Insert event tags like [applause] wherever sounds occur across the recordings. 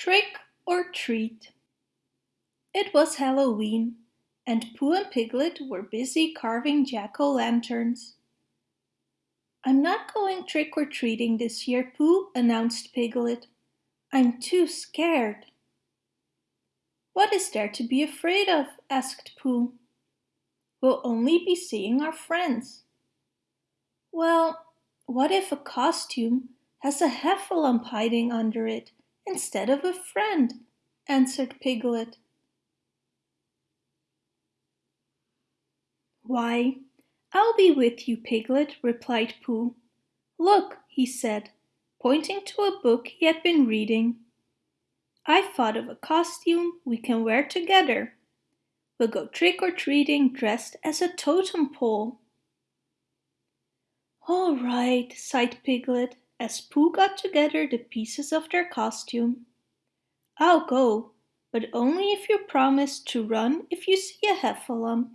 Trick or treat. It was Halloween, and Pooh and Piglet were busy carving jack-o'-lanterns. I'm not going trick-or-treating this year, Pooh, announced Piglet. I'm too scared. What is there to be afraid of? asked Pooh. We'll only be seeing our friends. Well, what if a costume has a heffalump hiding under it instead of a friend, answered Piglet. Why, I'll be with you, Piglet, replied Pooh. Look, he said, pointing to a book he had been reading. I've thought of a costume we can wear together. We'll go trick-or-treating dressed as a totem pole. All right, sighed Piglet as Pooh got together the pieces of their costume. I'll go, but only if you promise to run if you see a heffalump.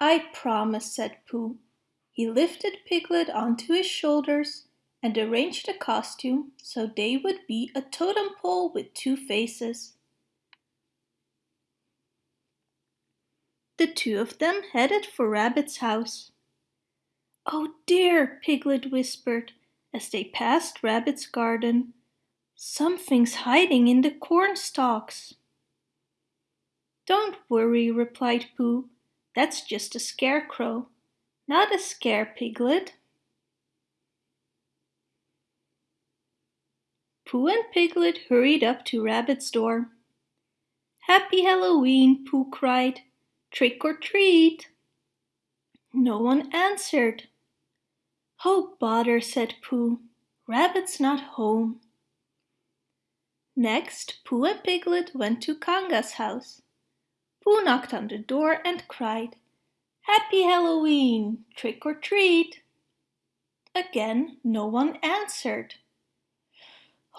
I promise, said Pooh. He lifted Piglet onto his shoulders and arranged the costume so they would be a totem pole with two faces. The two of them headed for Rabbit's house. Oh dear, Piglet whispered, as they passed Rabbit's garden. Something's hiding in the corn stalks. Don't worry, replied Pooh. That's just a scarecrow, not a scare piglet. Pooh and Piglet hurried up to Rabbit's door. Happy Halloween, Pooh cried. Trick or treat. No one answered. Oh bother, said Pooh. Rabbit's not home. Next, Pooh and Piglet went to Kanga's house. Pooh knocked on the door and cried, Happy Halloween! Trick or treat! Again, no one answered.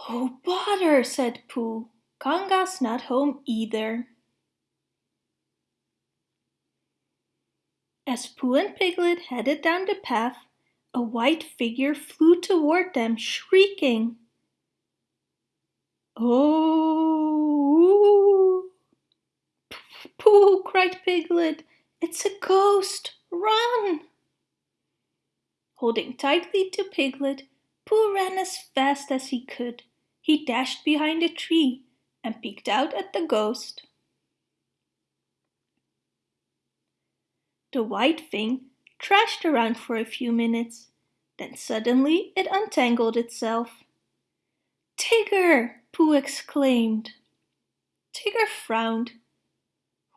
Oh bother, said Pooh. Kanga's not home either. As Pooh and Piglet headed down the path, a white figure flew toward them, shrieking. Oh! Pooh, cried Piglet, it's a ghost! Run! Holding tightly to Piglet, Pooh ran as fast as he could. He dashed behind a tree and peeked out at the ghost. The white thing trashed around for a few minutes. Then suddenly it untangled itself. Tigger! Pooh exclaimed. Tigger frowned.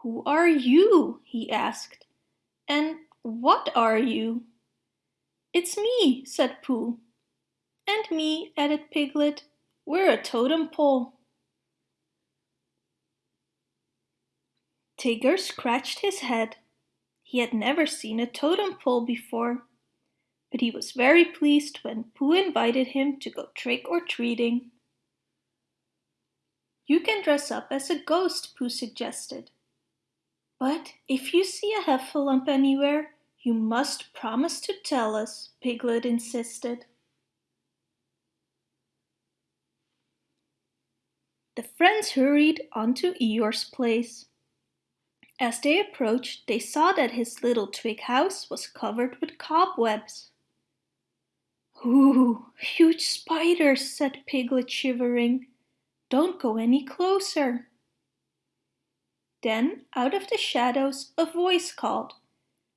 Who are you? he asked. And what are you? It's me, said Pooh. And me, added Piglet. We're a totem pole. Tigger scratched his head. He had never seen a totem pole before, but he was very pleased when Pooh invited him to go trick-or-treating. You can dress up as a ghost, Pooh suggested. But if you see a heffalump anywhere, you must promise to tell us, Piglet insisted. The friends hurried on to Eeyore's place. As they approached, they saw that his little twig house was covered with cobwebs. Ooh, huge spiders, said Piglet shivering. Don't go any closer. Then, out of the shadows, a voice called,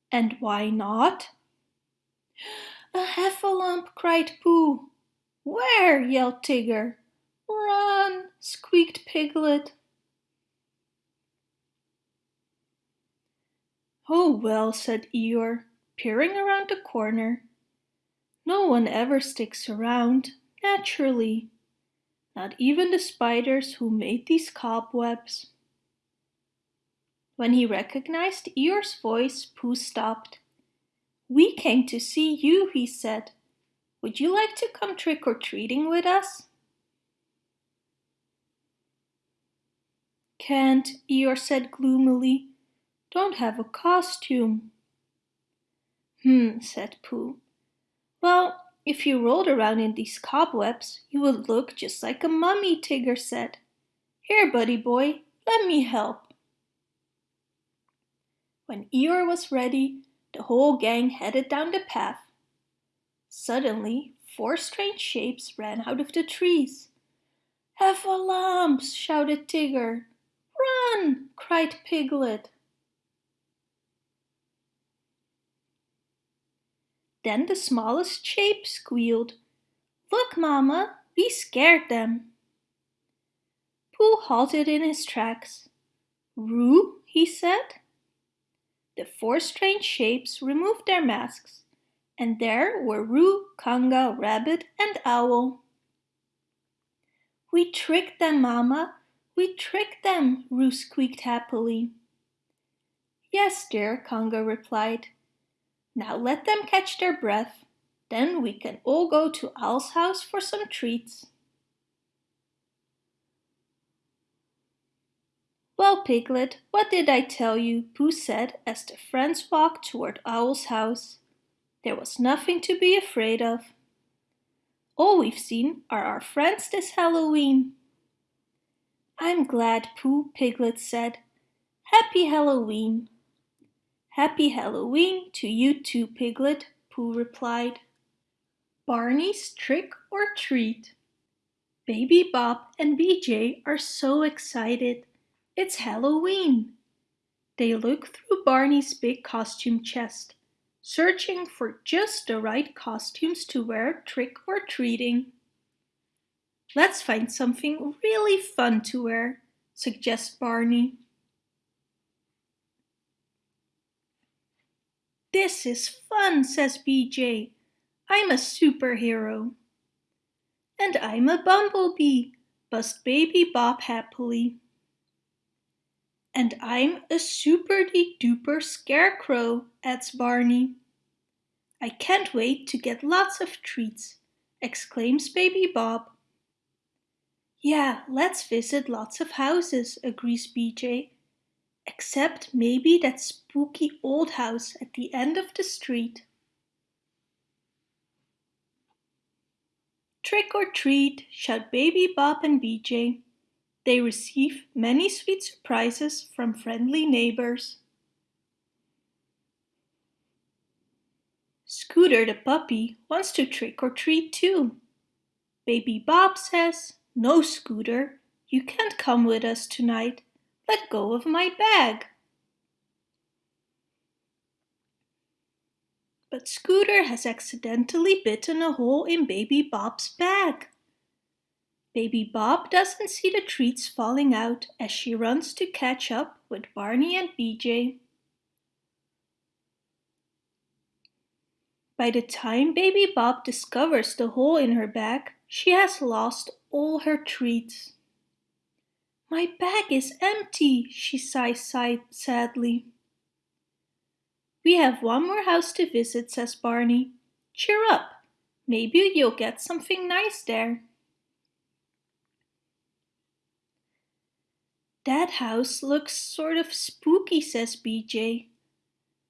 And why not? A heffalump, cried Pooh. Where? yelled Tigger. Run, squeaked Piglet. Oh well, said Eeyore, peering around the corner. No one ever sticks around, naturally. Not even the spiders who made these cobwebs. When he recognized Eeyore's voice, Pooh stopped. We came to see you, he said. Would you like to come trick-or-treating with us? Can't, Eeyore said gloomily don't have a costume. Hmm, said Pooh. Well, If you rolled around in these cobwebs, you would look just like a mummy, Tigger said. Here, buddy boy, let me help. When Eeyore was ready, the whole gang headed down the path. Suddenly, four strange shapes ran out of the trees. Have a Heffalumps! shouted Tigger. Run! cried Piglet. Then the smallest shape squealed. Look, Mama, we scared them. Pooh halted in his tracks. Roo, he said. The four strange shapes removed their masks, and there were Roo, Kanga, Rabbit, and Owl. We tricked them, Mama. We tricked them, Roo squeaked happily. Yes, dear, Kanga replied. Now let them catch their breath. Then we can all go to Owl's house for some treats. Well, Piglet, what did I tell you? Pooh said as the friends walked toward Owl's house. There was nothing to be afraid of. All we've seen are our friends this Halloween. I'm glad, Pooh, Piglet said. Happy Halloween. Happy Halloween to you too, Piglet, Pooh replied. Barney's Trick or Treat Baby Bop and BJ are so excited. It's Halloween. They look through Barney's big costume chest, searching for just the right costumes to wear trick or treating. Let's find something really fun to wear, suggests Barney. This is fun, says BJ. I'm a superhero. And I'm a bumblebee, buzzed Baby Bop happily. And I'm a super-de-duper scarecrow, adds Barney. I can't wait to get lots of treats, exclaims Baby Bop. Yeah, let's visit lots of houses, agrees BJ except maybe that spooky old house at the end of the street. Trick or treat, shout Baby Bop and BJ. They receive many sweet surprises from friendly neighbors. Scooter the puppy wants to trick or treat too. Baby Bop says, No, Scooter, you can't come with us tonight let go of my bag. But Scooter has accidentally bitten a hole in Baby Bop's bag. Baby Bop doesn't see the treats falling out as she runs to catch up with Barney and BJ. By the time Baby Bop discovers the hole in her bag, she has lost all her treats. My bag is empty, she sighs sadly. We have one more house to visit, says Barney. Cheer up, maybe you'll get something nice there. That house looks sort of spooky, says BJ.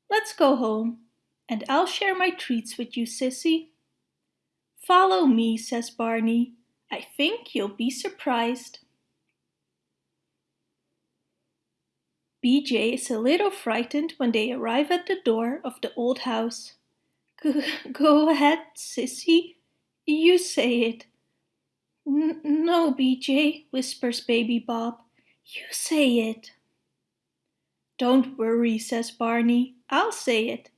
Let's go home, and I'll share my treats with you, Sissy. Follow me, says Barney. I think you'll be surprised. BJ is a little frightened when they arrive at the door of the old house. Go [laughs] ahead, sissy. You say it. N no, BJ, whispers Baby Bop. You say it. Don't worry, says Barney. I'll say it.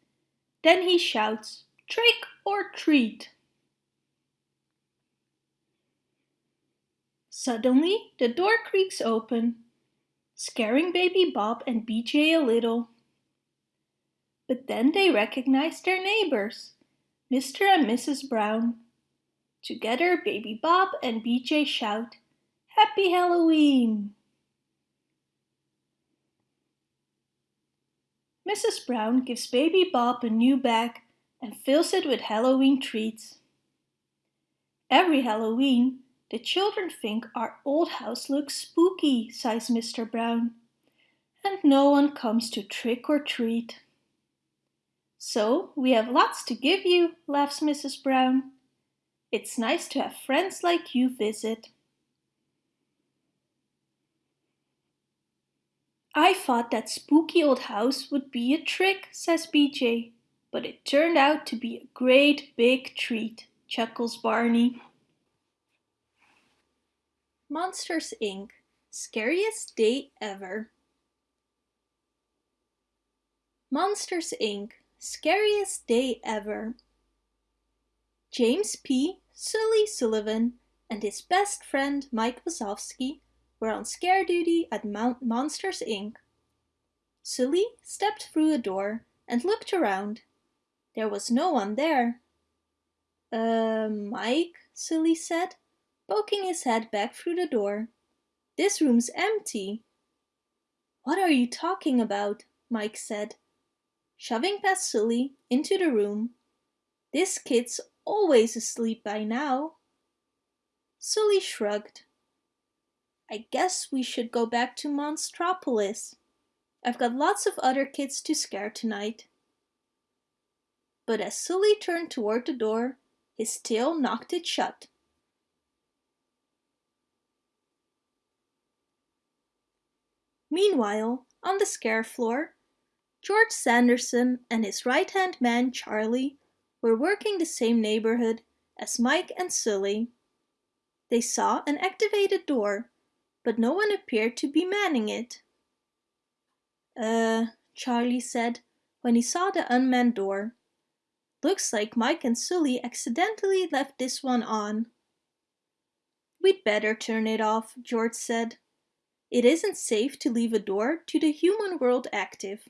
Then he shouts, trick or treat. Suddenly, the door creaks open scaring Baby Bop and BJ a little. But then they recognized their neighbors, Mr. and Mrs. Brown. Together, Baby Bop and BJ shout, Happy Halloween! Mrs. Brown gives Baby Bop a new bag and fills it with Halloween treats. Every Halloween, the children think our old house looks spooky, sighs Mr. Brown. And no one comes to trick or treat. So we have lots to give you, laughs Mrs. Brown. It's nice to have friends like you visit. I thought that spooky old house would be a trick, says BJ, but it turned out to be a great big treat, chuckles Barney. Monsters Inc. Scariest Day Ever Monsters Inc. Scariest Day Ever James P. Sully Sullivan and his best friend Mike Wazowski were on scare duty at Mount Monsters Inc. Sully stepped through a door and looked around. There was no one there. Uh, Mike, Sully said, poking his head back through the door. This room's empty. What are you talking about? Mike said, shoving past Sully into the room. This kid's always asleep by now. Sully shrugged. I guess we should go back to Monstropolis. I've got lots of other kids to scare tonight. But as Sully turned toward the door, his tail knocked it shut. Meanwhile, on the scare floor, George Sanderson and his right-hand man Charlie were working the same neighborhood as Mike and Sully. They saw an activated door, but no one appeared to be manning it. Uh, Charlie said when he saw the unmanned door. Looks like Mike and Sully accidentally left this one on. We'd better turn it off, George said. It isn't safe to leave a door to the human world active.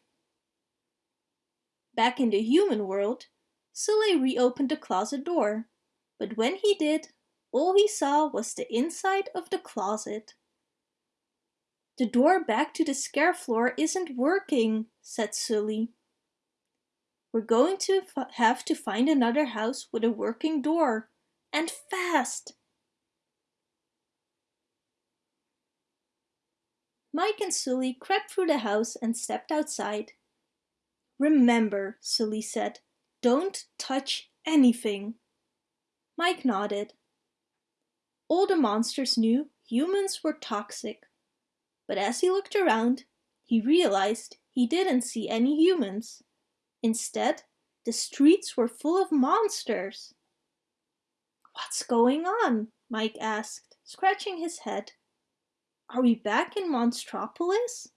Back in the human world, Sully reopened the closet door, but when he did, all he saw was the inside of the closet. The door back to the scare floor isn't working, said Sully. We're going to have to find another house with a working door, and fast! Mike and Sully crept through the house and stepped outside. Remember, Sully said, don't touch anything. Mike nodded. All the monsters knew humans were toxic, but as he looked around, he realized he didn't see any humans. Instead, the streets were full of monsters. What's going on? Mike asked, scratching his head. Are we back in Monstropolis?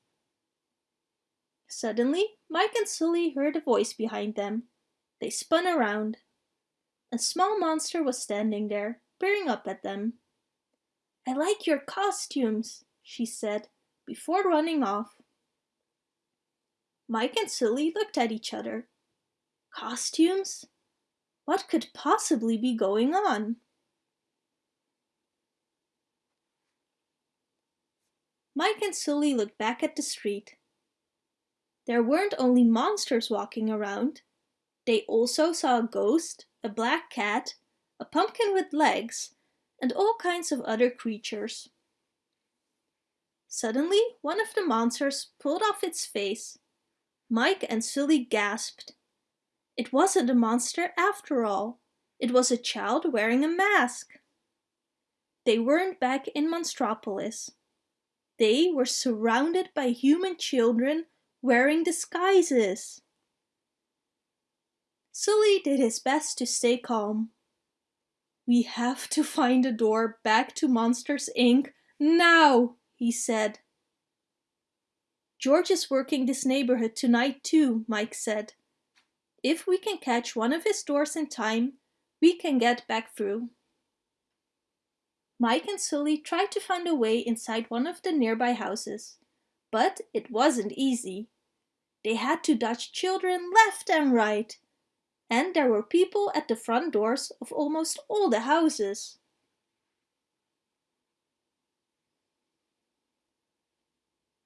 Suddenly, Mike and Sully heard a voice behind them. They spun around. A small monster was standing there, peering up at them. I like your costumes, she said, before running off. Mike and Sully looked at each other. Costumes? What could possibly be going on? Mike and Sully looked back at the street. There weren't only monsters walking around. They also saw a ghost, a black cat, a pumpkin with legs, and all kinds of other creatures. Suddenly, one of the monsters pulled off its face. Mike and Sully gasped. It wasn't a monster after all. It was a child wearing a mask. They weren't back in Monstropolis. They were surrounded by human children wearing disguises. Sully did his best to stay calm. We have to find a door back to Monsters Inc. now, he said. George is working this neighborhood tonight too, Mike said. If we can catch one of his doors in time, we can get back through. Mike and Sully tried to find a way inside one of the nearby houses, but it wasn't easy. They had to dodge children left and right, and there were people at the front doors of almost all the houses.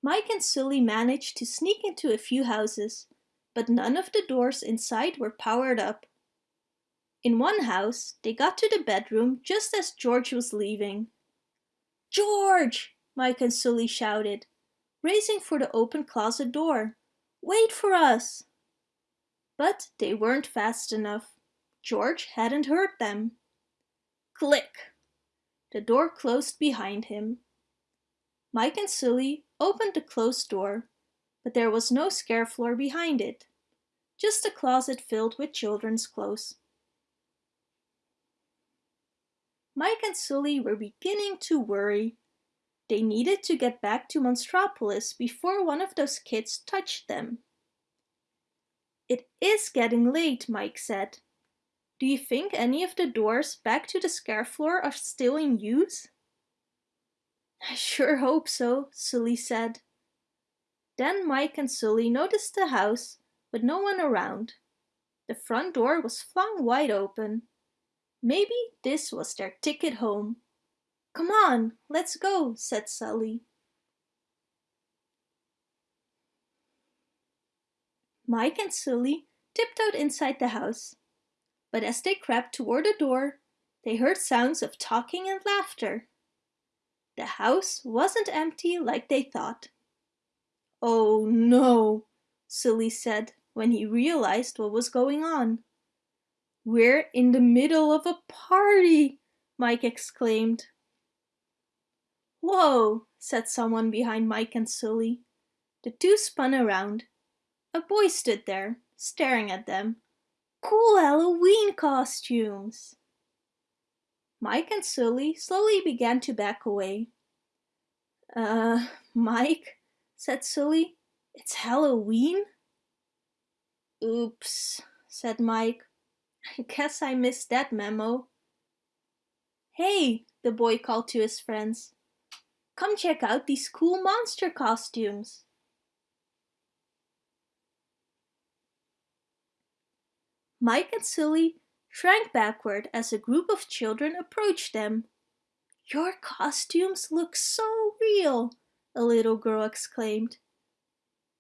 Mike and Sully managed to sneak into a few houses, but none of the doors inside were powered up. In one house, they got to the bedroom just as George was leaving. George! Mike and Sully shouted, racing for the open closet door. Wait for us! But they weren't fast enough. George hadn't heard them. Click! The door closed behind him. Mike and Sully opened the closed door, but there was no scare floor behind it, just a closet filled with children's clothes. Mike and Sully were beginning to worry. They needed to get back to Monstropolis before one of those kids touched them. It is getting late, Mike said. Do you think any of the doors back to the scare floor are still in use? I sure hope so, Sully said. Then Mike and Sully noticed the house, but no one around. The front door was flung wide open. Maybe this was their ticket home. Come on, let's go, said Sully. Mike and Sully tiptoed inside the house. But as they crept toward the door, they heard sounds of talking and laughter. The house wasn't empty like they thought. Oh no, Sully said when he realized what was going on. We're in the middle of a party, Mike exclaimed. Whoa, said someone behind Mike and Sully. The two spun around. A boy stood there, staring at them. Cool Halloween costumes! Mike and Sully slowly began to back away. Uh, Mike, said Sully, it's Halloween? Oops, said Mike. I guess I missed that memo. Hey, the boy called to his friends. Come check out these cool monster costumes. Mike and Sully shrank backward as a group of children approached them. Your costumes look so real, a little girl exclaimed.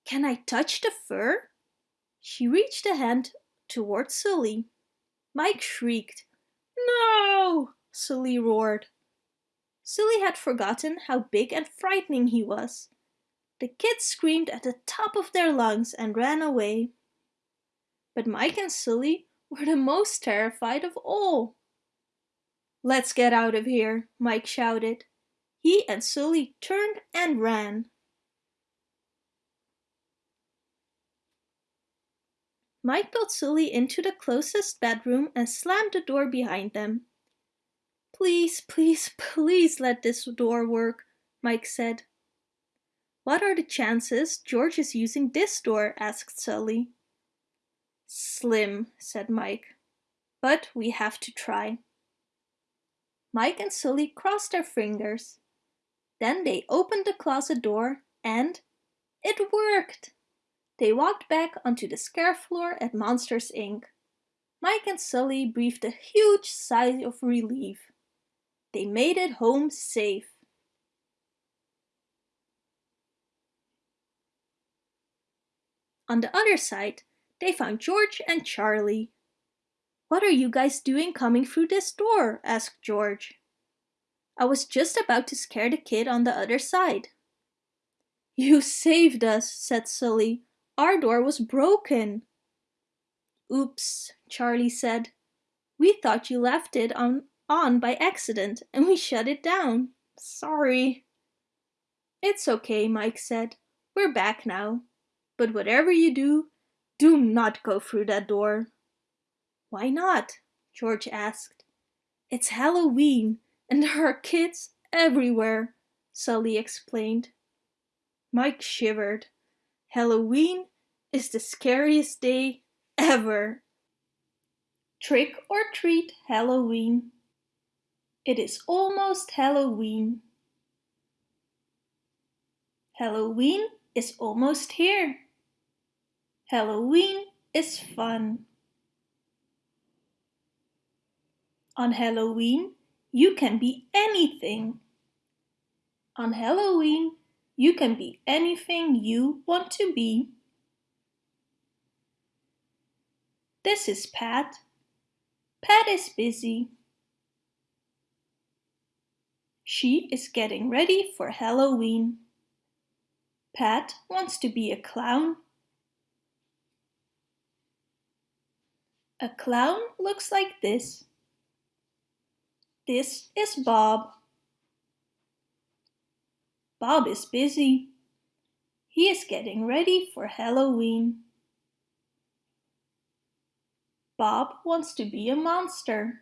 Can I touch the fur? She reached a hand toward Sully. Mike shrieked. No! Sully roared. Sully had forgotten how big and frightening he was. The kids screamed at the top of their lungs and ran away. But Mike and Sully were the most terrified of all. Let's get out of here, Mike shouted. He and Sully turned and ran. Mike got Sully into the closest bedroom and slammed the door behind them. Please, please, please let this door work, Mike said. What are the chances George is using this door? asked Sully. Slim, said Mike. But we have to try. Mike and Sully crossed their fingers. Then they opened the closet door and it worked! They walked back onto the scare floor at Monsters Inc. Mike and Sully breathed a huge sigh of relief. They made it home safe. On the other side, they found George and Charlie. What are you guys doing coming through this door? asked George. I was just about to scare the kid on the other side. You saved us, said Sully. Our door was broken. Oops, Charlie said. We thought you left it on, on by accident and we shut it down. Sorry. It's okay, Mike said. We're back now. But whatever you do, do not go through that door. Why not? George asked. It's Halloween and there are kids everywhere, Sully explained. Mike shivered. Halloween is the scariest day ever. Trick or treat Halloween. It is almost Halloween. Halloween is almost here. Halloween is fun. On Halloween, you can be anything. On Halloween, you can be anything you want to be. This is Pat. Pat is busy. She is getting ready for Halloween. Pat wants to be a clown. A clown looks like this. This is Bob. Bob is busy. He is getting ready for Halloween. Bob wants to be a monster.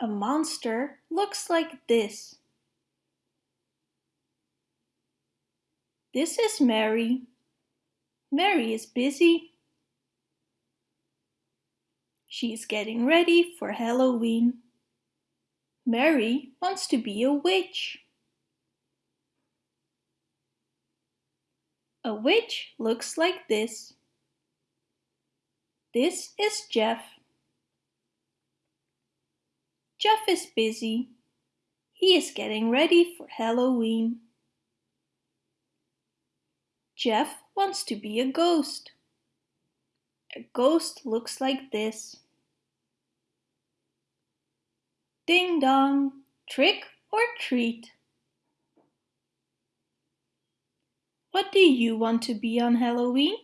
A monster looks like this. This is Mary. Mary is busy. She's getting ready for Halloween. Mary wants to be a witch. A witch looks like this. This is Jeff. Jeff is busy. He is getting ready for Halloween. Jeff wants to be a ghost. A ghost looks like this. Ding dong, trick or treat. What do you want to be on Halloween?